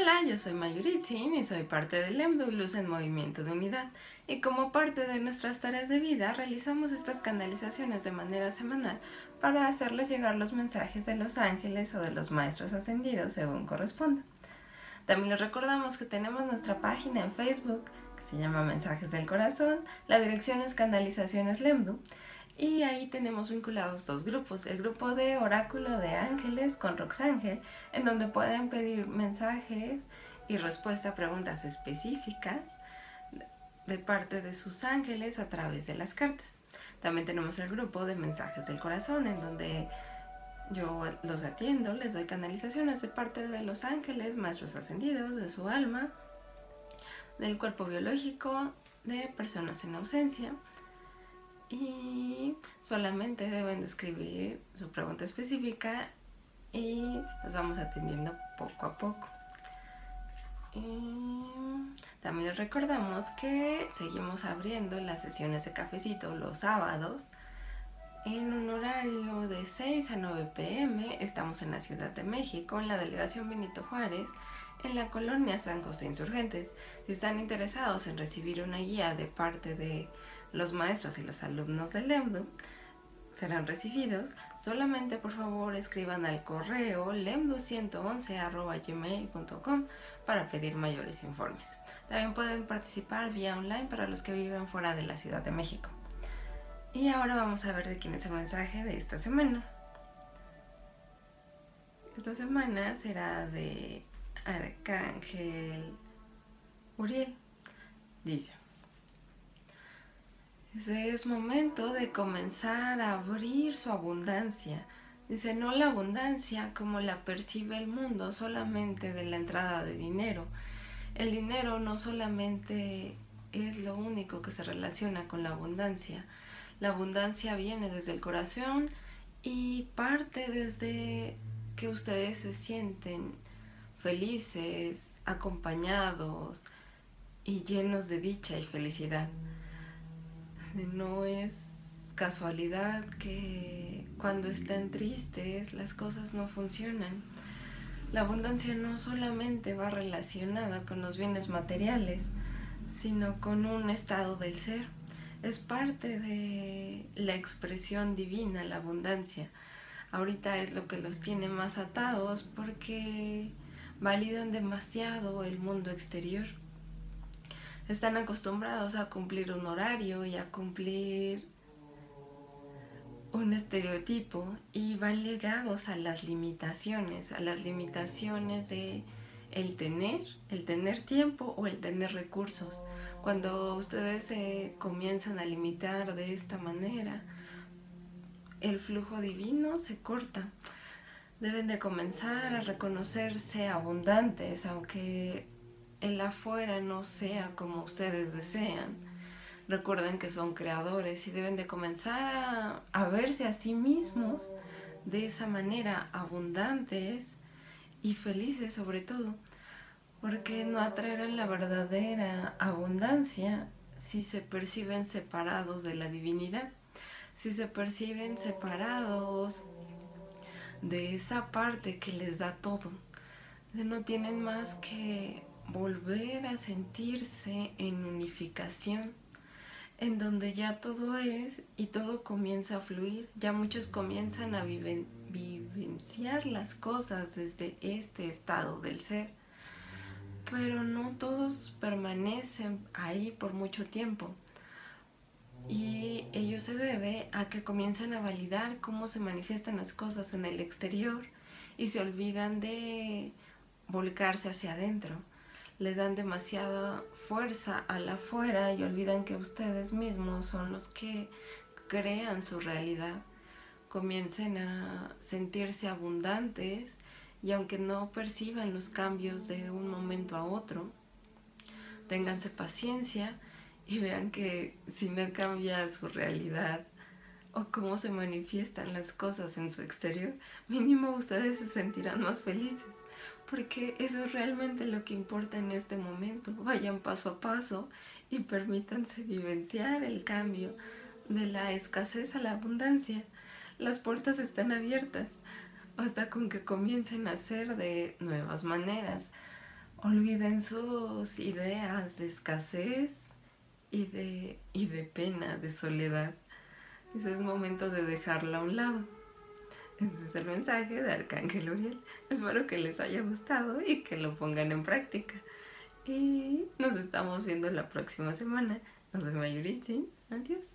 Hola, yo soy Mayuritzin y soy parte del EMDU Luz en Movimiento de Unidad. Y como parte de nuestras tareas de vida, realizamos estas canalizaciones de manera semanal para hacerles llegar los mensajes de los ángeles o de los maestros ascendidos según corresponda. También les recordamos que tenemos nuestra página en Facebook que se llama Mensajes del Corazón, la dirección es Canalizaciones Lemdu y ahí tenemos vinculados dos grupos, el grupo de Oráculo de Ángeles con Roxángel, en donde pueden pedir mensajes y respuesta a preguntas específicas de parte de sus ángeles a través de las cartas. También tenemos el grupo de Mensajes del Corazón, en donde yo los atiendo, les doy canalizaciones de parte de los ángeles, maestros ascendidos, de su alma, del cuerpo biológico, de personas en ausencia y solamente deben describir su pregunta específica y nos vamos atendiendo poco a poco. también les recordamos que seguimos abriendo las sesiones de cafecito los sábados en un horario de 6 a 9 pm. Estamos en la Ciudad de México, en la delegación Benito Juárez, en la colonia San José Insurgentes. Si están interesados en recibir una guía de parte de los maestros y los alumnos del EMDU serán recibidos. Solamente por favor escriban al correo lemdu111.gmail.com para pedir mayores informes. También pueden participar vía online para los que viven fuera de la Ciudad de México. Y ahora vamos a ver de quién es el mensaje de esta semana. Esta semana será de Arcángel Uriel. Dice, es momento de comenzar a abrir su abundancia. Dice, no la abundancia como la percibe el mundo solamente de la entrada de dinero. El dinero no solamente es lo único que se relaciona con la abundancia. La abundancia viene desde el corazón y parte desde que ustedes se sienten felices, acompañados y llenos de dicha y felicidad. No es casualidad que cuando están tristes las cosas no funcionan. La abundancia no solamente va relacionada con los bienes materiales, sino con un estado del ser. Es parte de la expresión divina, la abundancia. Ahorita es lo que los tiene más atados porque validan demasiado el mundo exterior están acostumbrados a cumplir un horario y a cumplir un estereotipo y van ligados a las limitaciones, a las limitaciones de el tener, el tener tiempo o el tener recursos. Cuando ustedes se comienzan a limitar de esta manera, el flujo divino se corta. Deben de comenzar a reconocerse abundantes, aunque el afuera no sea como ustedes desean. Recuerden que son creadores y deben de comenzar a, verse a sí mismos de esa manera abundantes y felices sobre todo, porque no atraerán la verdadera abundancia si se perciben separados de la divinidad, si se perciben separados de esa parte que les da todo. No tienen más que volver a sentirse en unificación, en donde ya todo es y todo comienza a fluir. Ya muchos comienzan a vivenciar las cosas desde este estado del ser, pero no todos permanecen ahí por mucho tiempo. Y ello se debe a que comienzan a validar cómo se manifiestan las cosas en el exterior y se olvidan de volcarse hacia adentro le dan demasiada fuerza al afuera y olvidan que ustedes mismos son los que crean su realidad. Comiencen a sentirse abundantes y aunque no perciban los cambios de un momento a otro, ténganse paciencia y vean que si no cambia su realidad o cómo se manifiestan las cosas en su exterior, mínimo ustedes se sentirán más felices porque eso es realmente lo que importa en este momento. Vayan paso a paso y permítanse vivenciar el cambio de la escasez a la abundancia. Las puertas están abiertas hasta con que comiencen a ser de nuevas maneras. Olviden sus ideas de escasez y de, y de pena, de soledad. Ese es momento de dejarla a un lado. Este es el mensaje de Arcángel Uriel. Espero que les haya gustado y que lo pongan en práctica. Y nos estamos viendo la próxima semana. No soy Mayuritzin. Adiós.